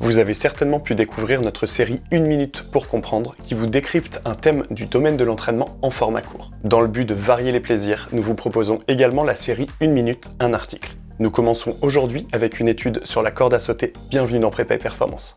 Vous avez certainement pu découvrir notre série 1 minute pour comprendre qui vous décrypte un thème du domaine de l'entraînement en format court. Dans le but de varier les plaisirs, nous vous proposons également la série 1 minute, un article. Nous commençons aujourd'hui avec une étude sur la corde à sauter. Bienvenue dans Prépa et Performance.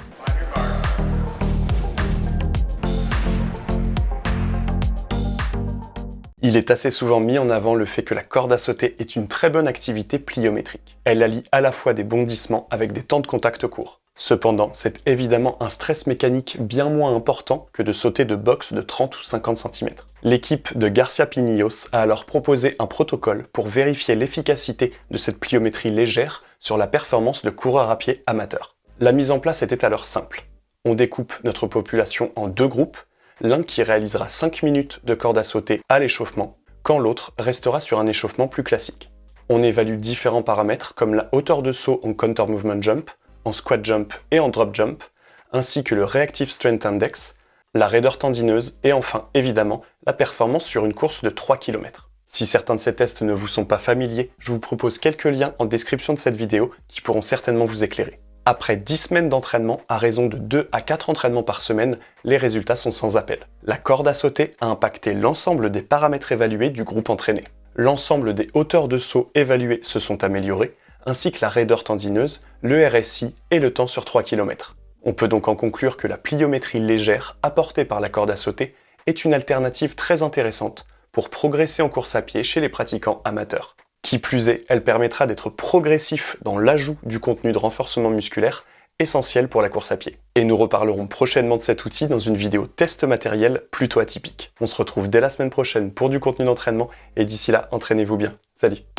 Il est assez souvent mis en avant le fait que la corde à sauter est une très bonne activité pliométrique. Elle allie à la fois des bondissements avec des temps de contact courts. Cependant, c'est évidemment un stress mécanique bien moins important que de sauter de boxe de 30 ou 50 cm. L'équipe de Garcia Pinillos a alors proposé un protocole pour vérifier l'efficacité de cette pliométrie légère sur la performance de coureurs à pied amateurs. La mise en place était alors simple. On découpe notre population en deux groupes l'un qui réalisera 5 minutes de corde à sauter à l'échauffement, quand l'autre restera sur un échauffement plus classique. On évalue différents paramètres comme la hauteur de saut en counter movement jump, en squat jump et en drop jump, ainsi que le Reactive Strength Index, la raideur tendineuse et enfin, évidemment, la performance sur une course de 3 km. Si certains de ces tests ne vous sont pas familiers, je vous propose quelques liens en description de cette vidéo qui pourront certainement vous éclairer. Après 10 semaines d'entraînement, à raison de 2 à 4 entraînements par semaine, les résultats sont sans appel. La corde à sauter a impacté l'ensemble des paramètres évalués du groupe entraîné. L'ensemble des hauteurs de saut évaluées se sont améliorées, ainsi que la raideur tendineuse, le RSI et le temps sur 3 km. On peut donc en conclure que la pliométrie légère apportée par la corde à sauter est une alternative très intéressante pour progresser en course à pied chez les pratiquants amateurs. Qui plus est, elle permettra d'être progressif dans l'ajout du contenu de renforcement musculaire essentiel pour la course à pied. Et nous reparlerons prochainement de cet outil dans une vidéo test matériel plutôt atypique. On se retrouve dès la semaine prochaine pour du contenu d'entraînement et d'ici là, entraînez-vous bien. Salut